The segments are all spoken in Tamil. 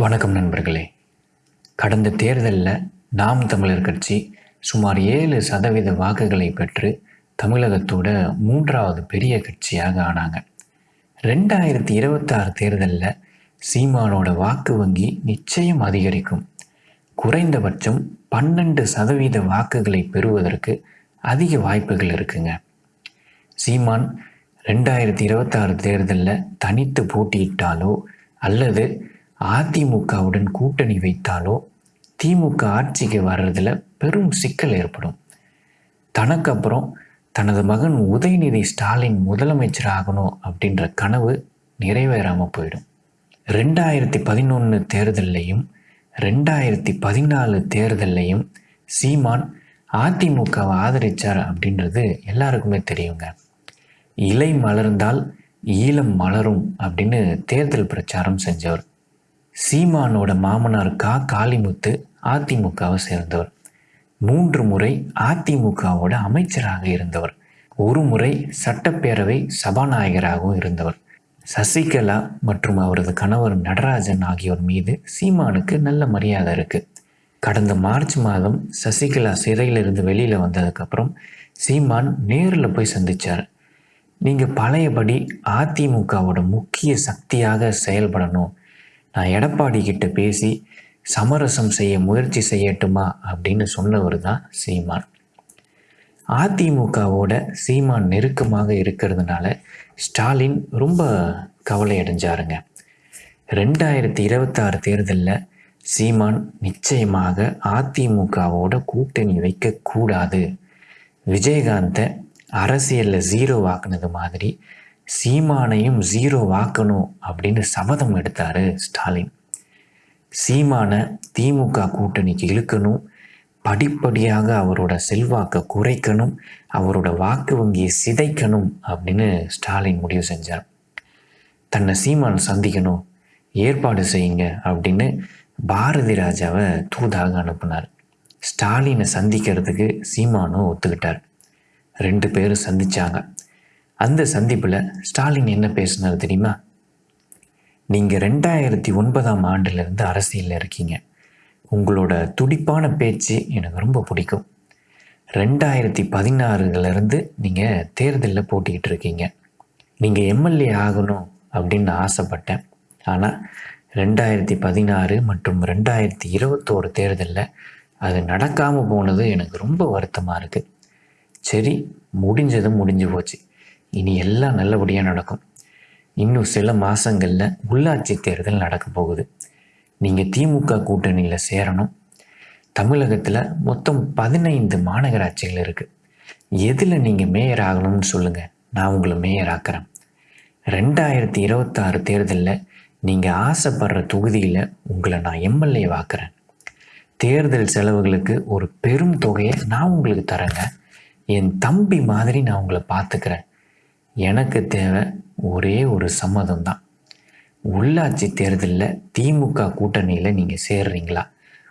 வணக்கம் நண்பர்களே. கடந்த தேர்தலில் நாம் தமிழர் கட்சி சுமார் ஏழு சதவீத வாக்குகளை பெற்று தமிழகத்தோட மூன்றாவது பெரிய கட்சியாக ஆனாங்க. ரெண்டாயிரத்தி இருபத்தாறு தேர்தலில் சீமானோட வாக்கு வங்கி நிச்சயம் அதிகரிக்கும். குறைந்தபட்சம் பன்னெண்டு சதவீத வாக்குகளை பெறுவதற்கு அதிக வாய்ப்புகள் இருக்குங்க. சீமான் ரெண்டாயிரத்தி இருபத்தாறு தேர்தலில் தனித்து போட்டியிட்டாலோ அல்லது அதிமுகவுடன் கூட்டணி வைத்தாலோ திமுக ஆட்சிக்கு வர்றதுல பெரும் சிக்கல் ஏற்படும். தனக்கு அப்புறம் தனது மகன் உதயநிதி ஸ்டாலின் முதலமைச்சர் ஆகணும் அப்படின்ற கனவு நிறைவேறாமல் போயிடும். ரெண்டாயிரத்தி பதினொன்று தேர்தல்லையும் ரெண்டாயிரத்தி பதினாலு தேர்தல்லையும் சீமான் அதிமுகவை ஆதரித்தார் அப்படின்றது எல்லாருக்குமே தெரியுங்க. இலை மலர்ந்தால் ஈழம் மலரும் அப்படின்னு தேர்தல் பிரச்சாரம் செஞ்சவர். சீமானோட மாமனார் கா. காளிமுத்து அதிமுகவை சேர்ந்தவர். மூன்று முறை அதிமுகவோட அமைச்சராக இருந்தவர். ஒரு முறை சட்டப்பேரவை சபாநாயகராகவும் இருந்தவர். சசிகலா மற்றும் அவரது கணவர் நடராஜன் ஆகியோர் மீது சீமானுக்கு நல்ல மரியாதை இருக்கு. கடந்த மார்ச் மாதம் சசிகலா சிறையிலிருந்து வெளியில் வந்ததுக்கப்புறம் சீமான் நேரில் போய் சந்திச்சார். நீங்கள் பழையபடி அதிமுகவோட முக்கிய சக்தியாக செயல்படணும். நான் எடப்பாடி கிட்ட பேசி சமரசம் செய்ய முயற்சி செய்யட்டுமா அப்படின்னு சொன்னவர் தான் சீமான். அதிமுகவோட சீமான் நெருக்கமாக இருக்கிறதுனால ஸ்டாலின் ரொம்ப கவலை அடைஞ்சாருங்க. ரெண்டாயிரத்தி இருபத்தாறு தேர்தலில் சீமான் நிச்சயமாக அதிமுகவோட கூட்டணி வைக்கக்கூடாது. விஜயகாந்தை அரசியலில் ஜீரோ வாக்குனது மாதிரி சீமானையும் ஜீரோ வாக்கணும் அப்படின்னு சபதம் எடுத்தார் ஸ்டாலின். சீமானை திமுக கூட்டணிக்கு இழுக்கணும். படிப்படியாக அவரோட செல்வாக்கை குறைக்கணும். அவரோட வாக்கு வங்கியை சிதைக்கணும் அப்படின்னு ஸ்டாலின் முடிவு செஞ்சார். தன்னை சீமான் சந்திக்கணும் ஏற்பாடு செய்யுங்க அப்படின்னு பாரதி ராஜாவை தூதாக அனுப்புனார். ஸ்டாலினை சந்திக்கிறதுக்கு சீமானும் ஒத்துக்கிட்டார். ரெண்டு பேரும் சந்திச்சாங்க. அந்த சந்திப்பில் ஸ்டாலின் என்ன பேசினார் தெரியுமா? நீங்கள் ரெண்டாயிரத்தி ஒன்பதாம் ஆண்டுலேருந்து அரசியலில் இருக்கீங்க. உங்களோட துடிப்பான பேச்சு எனக்கு ரொம்ப பிடிக்கும். ரெண்டாயிரத்தி பதினாறுலேருந்து நீங்கள் தேர்தலில் போட்டிக்கிட்டு இருக்கீங்க. நீங்கள் எம்எல்ஏ ஆகணும் அப்படின்னு ஆசைப்பட்டேன். ஆனால் ரெண்டாயிரத்தி பதினாறு மற்றும் ரெண்டாயிரத்தி இருபத்தோரு தேர்தலில் அது நடக்காமல் போனது எனக்கு ரொம்ப வருத்தமாக இருக்குது சரி முடிஞ்சதும் முடிஞ்சு போச்சு. இனி எல்லாம் நல்லபடியாக நடக்கும். இன்னும் சில மாதங்களில் உள்ளாட்சி தேர்தல் நடக்க போகுது. நீங்கள் திமுக கூட்டணியில் சேரணும். தமிழகத்தில் மொத்தம் பதினைந்து மாநகராட்சிகள் இருக்குது எதில் நீங்கள் மேயர் ஆகணும்னு சொல்லுங்கள் நான் உங்களை மேயர் ஆக்குறேன். ரெண்டாயிரத்தி இருபத்தாறு தேர்தலில் நீங்கள் ஆசைப்படுற தொகுதியில் உங்களை நான் எம்எல்ஏ வாக்குறேன். தேர்தல் செலவுகளுக்கு ஒரு பெரும் தொகையை நான் உங்களுக்கு தரேங்க. என் தம்பி மாதிரி நான் உங்களை பார்த்துக்கிறேன் எனக்கு தேவை ஒரே ஒரு சம்மதம் தான் உள்ளாட்சி தேர்தலில் திமுக கூட்டணியில் நீங்கள் சேர்றீங்களா?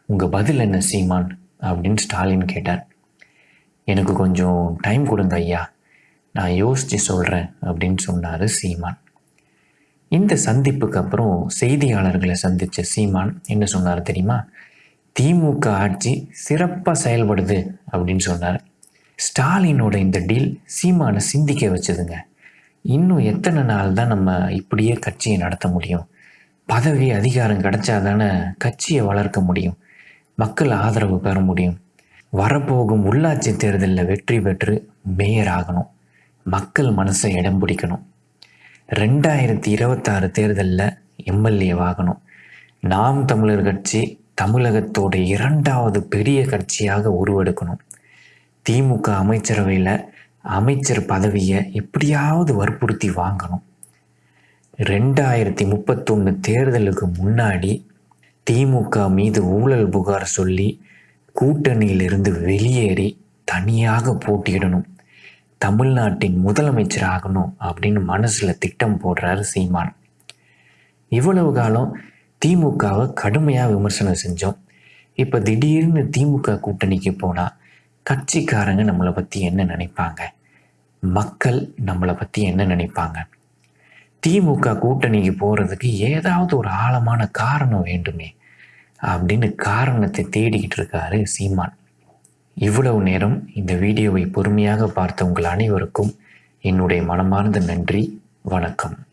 உங்கள் பதில் என்ன சீமான்? அப்படின்னு ஸ்டாலின் கேட்டார். எனக்கு கொஞ்சம் டைம் கொடுங்க ஐயா. நான் யோசித்து சொல்கிறேன் அப்படின்னு சொன்னார் சீமான். இந்த சந்திப்புக்கு அப்புறம் செய்தியாளர்களை சந்தித்த சீமான் என்ன சொன்னார் தெரியுமா? திமுக ஆட்சி சிறப்பாக செயல்படுது அப்படின்னு சொன்னார். ஸ்டாலினோட இந்த டீல் சீமானை சிந்திக்க வச்சதுங்க. இன்னும் எத்தனை நாள் தான் நம்ம இப்படியே கட்சியை நடத்த முடியும்? பதவி அதிகாரம் கிடைச்சா தானே கட்சியை வளர்க்க முடியும்? மக்கள் ஆதரவு பெற முடியும்? வரப்போகும் உள்ளாட்சி தேர்தலில் வெற்றி பெற்று மேயர் ஆகணும். மக்கள் மனசை இடம் பிடிக்கணும். ரெண்டாயிரத்தி இருபத்தாறு தேர்தலில் எம்எல்ஏ ஆகணும் நாம் தமிழர் கட்சி தமிழகத்தோட இரண்டாவது பெரிய கட்சியாக உருவெடுக்கணும். திமுக அமைச்சரவையில் அமைச்சர் பதவியை எப்படியாவது வற்புறுத்தி வாங்கணும். ரெண்டாயிரத்தி முப்பத்தொன்று தேர்தலுக்கு முன்னாடி திமுக மீது ஊழல் புகார் சொல்லி கூட்டணியிலிருந்து வெளியேறி தனியாக போட்டியிடணும். தமிழ்நாட்டின் முதலமைச்சர் ஆகணும் அப்படின்னு மனசில் திட்டம் போடுறாரு சீமான். இவ்வளவு காலம் திமுகவை கடுமையாக விமர்சனம் செஞ்சோம். இப்போ திடீர்னு திமுக கூட்டணிக்கு போனால் கட்சிக்காரங்க நம்மளை பற்றி என்ன நினைப்பாங்க? மக்கள் நம்மளை பற்றி என்ன நினைப்பாங்க? திமுக கூட்டணிக்கு போகிறதுக்கு ஏதாவது ஒரு ஆழமான காரணம் வேண்டுமே அப்படின்னு காரணத்தை தேடிக்கிட்டு இருக்காரு சீமான். இவ்வளவு நேரம் இந்த வீடியோவை பொறுமையாக பார்த்த உங்கள் அனைவருக்கும் என்னுடைய மனமார்ந்த நன்றி. வணக்கம்.